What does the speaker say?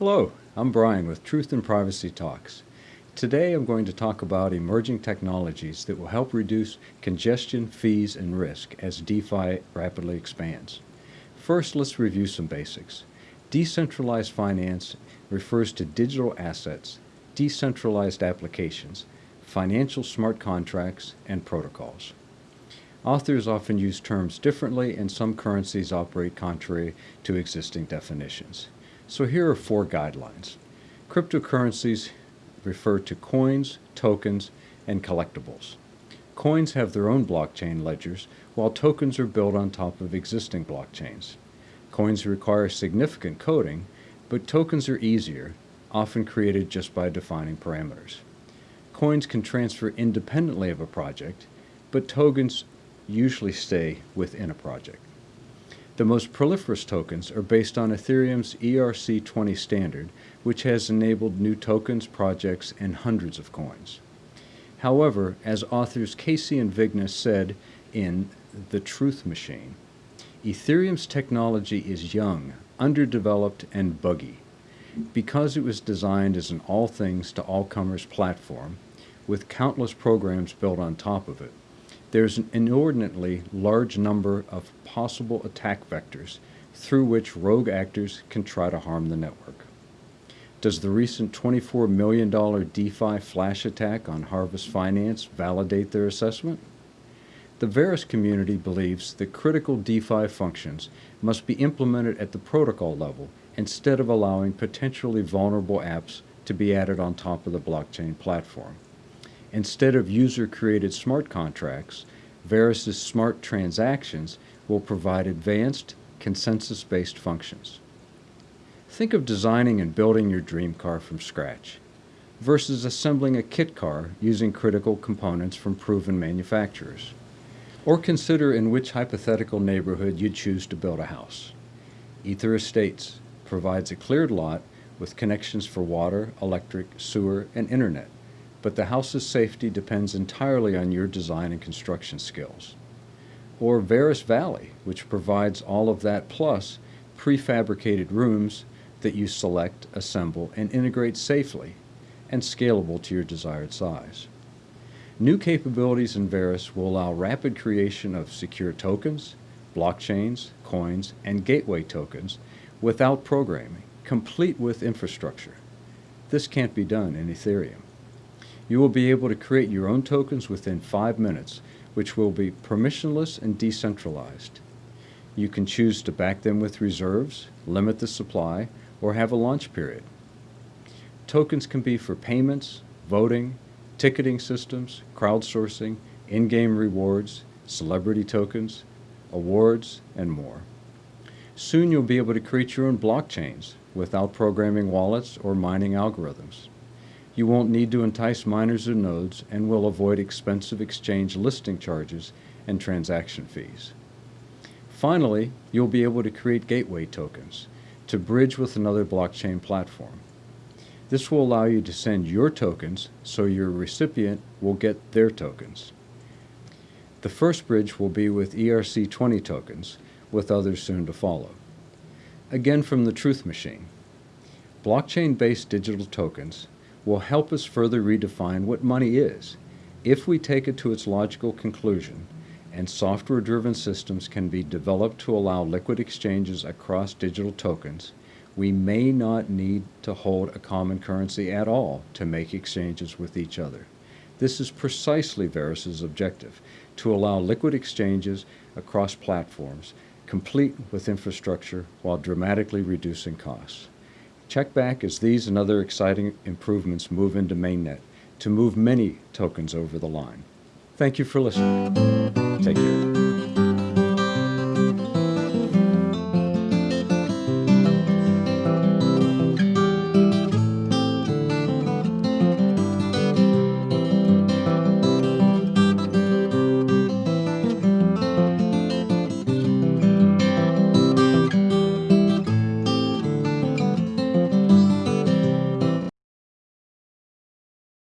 Hello, I'm Brian with Truth and Privacy Talks. Today I'm going to talk about emerging technologies that will help reduce congestion, fees, and risk as DeFi rapidly expands. First, let's review some basics. Decentralized finance refers to digital assets, decentralized applications, financial smart contracts, and protocols. Authors often use terms differently and some currencies operate contrary to existing definitions. So here are four guidelines. Cryptocurrencies refer to coins, tokens, and collectibles. Coins have their own blockchain ledgers, while tokens are built on top of existing blockchains. Coins require significant coding, but tokens are easier, often created just by defining parameters. Coins can transfer independently of a project, but tokens usually stay within a project. The most proliferous tokens are based on Ethereum's ERC20 standard, which has enabled new tokens, projects, and hundreds of coins. However, as authors Casey and Vigna said in The Truth Machine, Ethereum's technology is young, underdeveloped, and buggy. Because it was designed as an all things to all comers platform, with countless programs built on top of it, there's an inordinately large number of possible attack vectors through which rogue actors can try to harm the network. Does the recent $24 million DeFi flash attack on Harvest Finance validate their assessment? The Verus community believes that critical DeFi functions must be implemented at the protocol level instead of allowing potentially vulnerable apps to be added on top of the blockchain platform. Instead of user-created smart contracts, Verus's smart transactions will provide advanced, consensus-based functions. Think of designing and building your dream car from scratch versus assembling a kit car using critical components from proven manufacturers. Or consider in which hypothetical neighborhood you'd choose to build a house. Ether Estates provides a cleared lot with connections for water, electric, sewer, and internet but the house's safety depends entirely on your design and construction skills. Or Verus Valley, which provides all of that plus prefabricated rooms that you select, assemble, and integrate safely and scalable to your desired size. New capabilities in Verus will allow rapid creation of secure tokens, blockchains, coins, and gateway tokens without programming, complete with infrastructure. This can't be done in Ethereum. You will be able to create your own tokens within five minutes, which will be permissionless and decentralized. You can choose to back them with reserves, limit the supply, or have a launch period. Tokens can be for payments, voting, ticketing systems, crowdsourcing, in-game rewards, celebrity tokens, awards, and more. Soon you'll be able to create your own blockchains without programming wallets or mining algorithms. You won't need to entice miners or nodes and will avoid expensive exchange listing charges and transaction fees. Finally, you'll be able to create gateway tokens to bridge with another blockchain platform. This will allow you to send your tokens so your recipient will get their tokens. The first bridge will be with ERC20 tokens, with others soon to follow. Again from the Truth Machine. Blockchain-based digital tokens will help us further redefine what money is if we take it to its logical conclusion and software-driven systems can be developed to allow liquid exchanges across digital tokens, we may not need to hold a common currency at all to make exchanges with each other. This is precisely Verus's objective, to allow liquid exchanges across platforms, complete with infrastructure while dramatically reducing costs. Check back as these and other exciting improvements move into mainnet to move many tokens over the line. Thank you for listening. Take care.